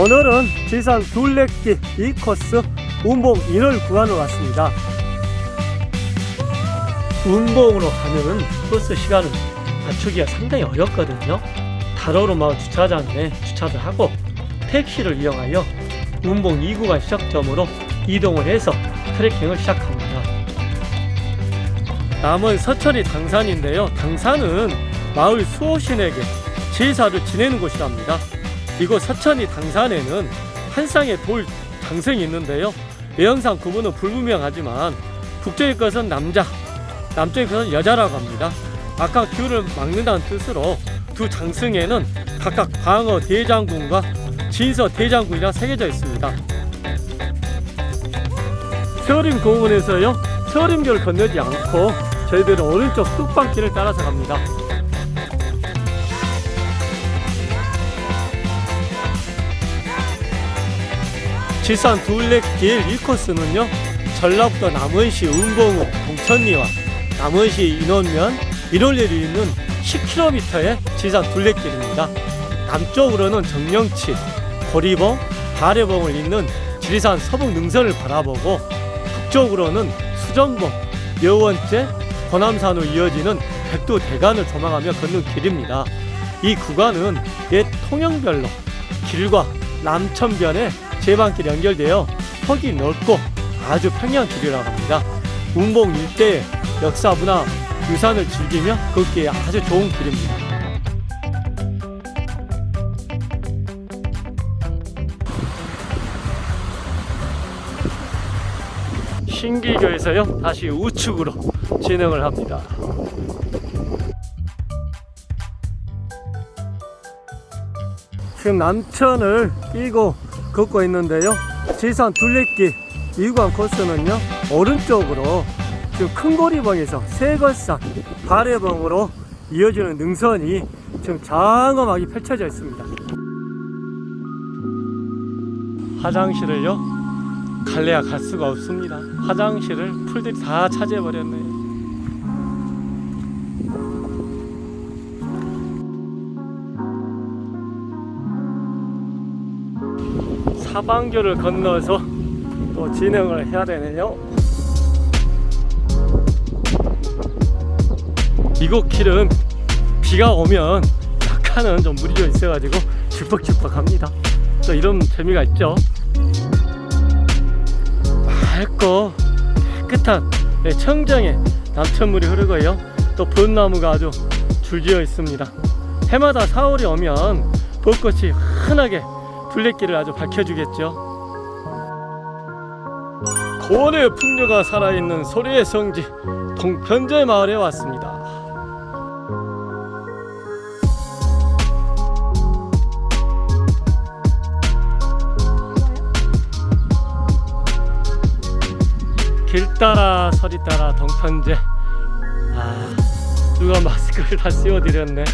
오늘은 지산 둘레길 2코스 운봉 1월 구간으로 왔습니다. 운봉으로 가는 버스 시간을 맞추기가 상당히 어렵거든요. 다로로마을 주차장에 주차를 하고 택시를 이용하여 운봉 2구간 시작점으로 이동을 해서 트레킹을 시작합니다. 남은 서천이 당산인데요. 당산은 마을 수호신에게 제사를 지내는 곳이랍니다. 이곳 서천이 당산에는 한 쌍의 돌 장승이 있는데요. 외형상 구분은 불분명하지만 북쪽의 것은 남자, 남쪽의 것은 여자라고 합니다. 아까 귤을 막는다는 뜻으로 두 장승에는 각각 광어 대장군과 진서 대장군이라 새겨져 있습니다. 세어림 공원에서요 세어림교를 건너지 않고 저희들은 오른쪽 뚝방길을 따라서 갑니다. 지산 둘레길 1코스는요 전라북도 남원시 은봉읍 동천리와 남원시 인원면 일월리를 잇는 10km의 지산 둘레길입니다. 남쪽으로는 정령치, 고리봉, 발해봉을 잇는 지리산 서북 능선을 바라보고 북쪽으로는 수전봉, 여원제, 호남산으로 이어지는 백두 대간을 조망하며 걷는 길입니다. 이 구간은 옛 통영별로 길과 남천변에 제방길이 연결되어 폭이 넓고 아주 평이한 길이라고 합니다. 운봉 일대의 역사 문화 유산을 즐기며 걷기에 아주 좋은 길입니다. 신기교에서요 다시 우측으로 진행을 합니다. 지금 남천을 끼고 걷고 있는데요. 지산 둘레길 2구간 코스는요 오른쪽으로 지금 큰고리봉에서 세걸산 발해봉으로 이어지는 능선이 지금 장엄하게 펼쳐져 있습니다. 화장실을요 갈래야 갈 수가 없습니다. 화장실을 풀들이 다 차지해 버렸네요 사방교를 건너서 또 진행을 해야 되네요. 이곳 길은 비가 오면 약간은 좀좀 있어가지고 질퍽질퍽합니다. 또 이런 재미가 있죠. 맑고 깨끗한 네, 청정의 남천물이 흐르고요. 또 벚나무가 아주 줄지어 있습니다. 해마다 4월이 오면 벚꽃이 흔하게 둘레길을 아주 밝혀주겠죠. 고원의 풍류가 살아있는 소리의 성지 동편제 마을에 왔습니다. 길 따라 서리 따라 동편제. 아 누가 마스크를 다 씌워드렸네.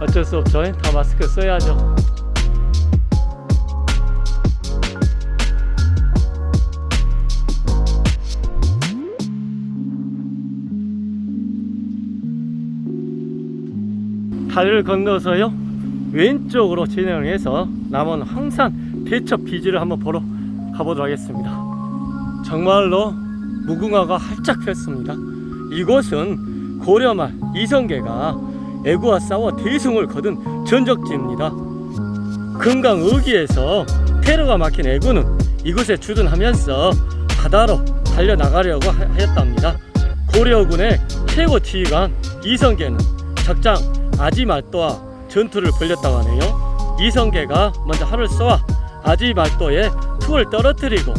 어쩔 수 없죠. 다 마스크 써야죠 다리를 건너서요. 왼쪽으로 진행을 해서 남원 황산 대첩 비지를 한번 보러 가보도록 하겠습니다. 정말로 무궁화가 활짝 폈습니다. 이곳은 고려말 이성계가 애구와 싸워 대승을 거둔 전적지입니다. 금강 의기에서 테러가 막힌 애구는 이곳에 주둔하면서 바다로 달려나가려고 하였답니다. 고려군의 최고 지휘관 이성계는 적장 아지말도와 전투를 벌였다고 하네요. 이성계가 먼저 활을 쏘아 아지말도에 툭을 떨어뜨리고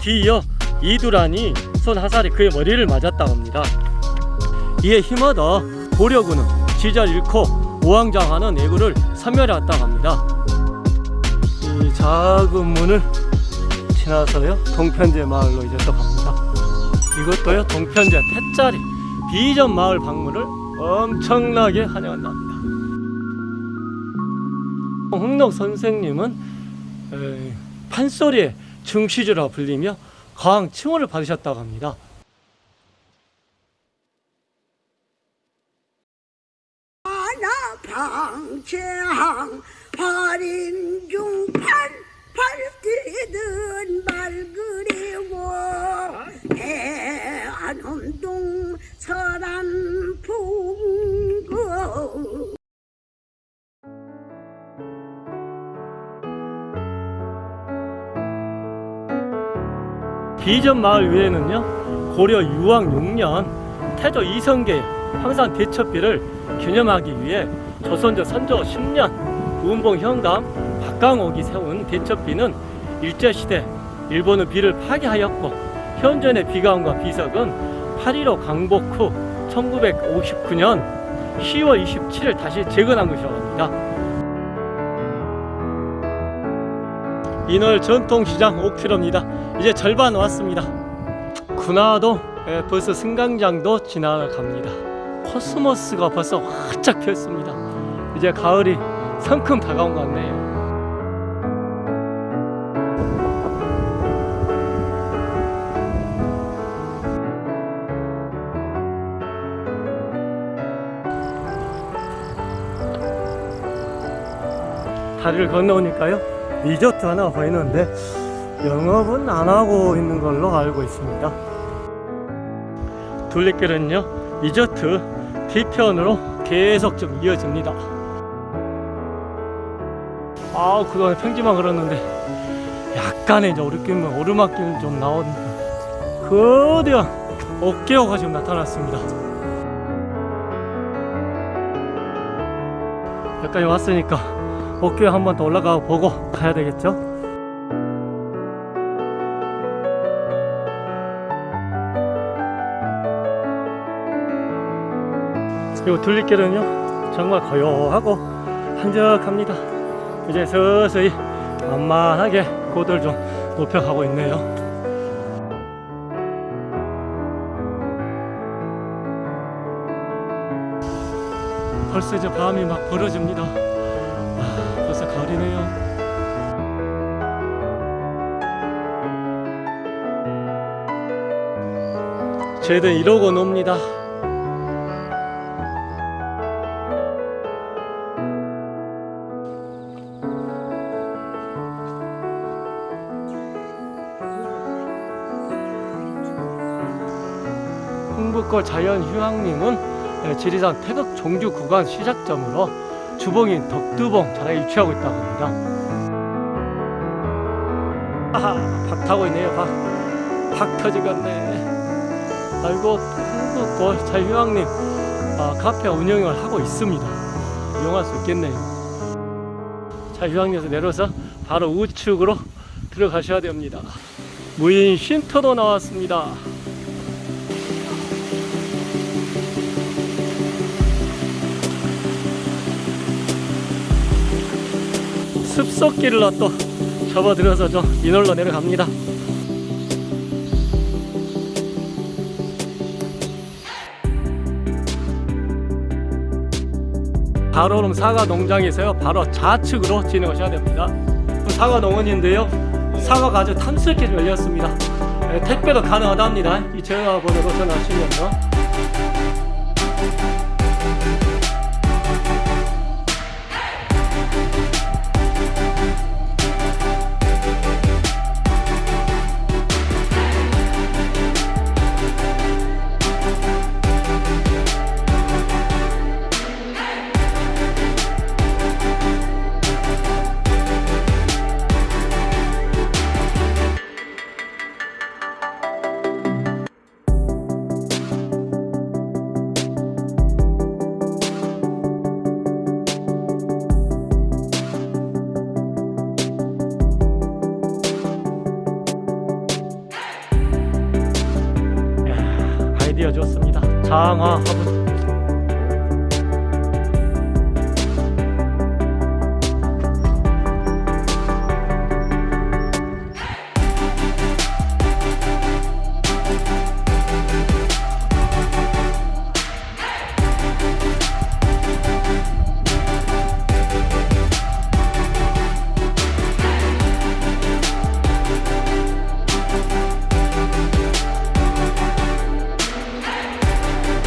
뒤이어 이두란이 손 화살이 그의 머리를 맞았다고 합니다. 이에 힘얻어 고려군은 지절 잃고 우왕좌왕하는 애구를 섬멸해왔다고 합니다. 이 작은 문을 지나서요 동편제 마을로 이제 또 갑니다. 이것도요 동편제 태짜리 비전 마을 방문을 엄청나게 환영한답니다. 홍록 선생님은 에, 판소리의 증시주라 불리며 거항 칭호를 받으셨다고 합니다. 방채항 발인 비전 마을 위에는요 고려 유왕 6년 태조 이성계 황산 대첩비를 기념하기 위해 조선조 선조 10년 우은봉 현감 박강옥이 세운 대첩비는 일제시대 일본은 비를 파괴하였고 현존의 비가움과 비석은 8.15 강복 후 1959년 10월 27일 다시 재건한 것이라고 합니다. 인월 전통시장 5km입니다. 이제 절반 왔습니다. 군화도 예, 벌써 승강장도 지나갑니다. 코스모스가 벌써 활짝 피었습니다. 이제 가을이 성큼 다가온 것 같네요. 다리를 건너오니까요 리조트 하나 보이는데 영업은 안 하고 있는 걸로 알고 있습니다. 둘레길은요 리조트 뒤편으로 계속 좀 이어집니다. 아 그동안 평지만 걸었는데 약간의 이제 오르길 오르막길 좀 나오니까 거대한 어깨호가 지금 나타났습니다. 여기까지 왔으니까 어깨 한번 더 올라가 보고 가야 되겠죠? 그리고 둘리길은요 정말 고요하고 한적합니다. 이제 서서히 만만하게 고도를 좀 높여가고 있네요. 벌써 이제 밤이 막 벌어집니다 저희들 이러고 놉니다. 흥북골 자연휴양림은 예, 지리산 태극 종주 구간 시작점으로 주봉인 덕두봉 자락에 위치하고 있다고 합니다. 아하, 박 타고 있네요, 박. 박 터지겠네. 아이고, 한국골 자유왕님 아, 카페 운영을 하고 있습니다. 이용할 수 있겠네요. 자유왕님에서 내려서 바로 우측으로 들어가셔야 됩니다. 무인 쉼터도 나왔습니다. 습속길로 또 접어들어서 좀 인월로 내려갑니다. 바로는 사과 농장에서요. 바로 좌측으로 진행하셔야 됩니다. 사과 농원인데요. 사과가 아주 탐스럽게 열렸습니다. 네, 택배도 가능하답니다. 이 전화번호로 전화하시면요. 장화 화분.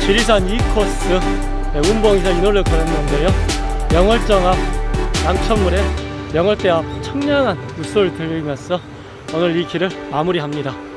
지리산 2코스 네, 운봉에서 인월을 걸었는데요. 영월정 앞 양천물에 영월대 앞 청량한 물소를 들리면서 오늘 이 길을 마무리합니다.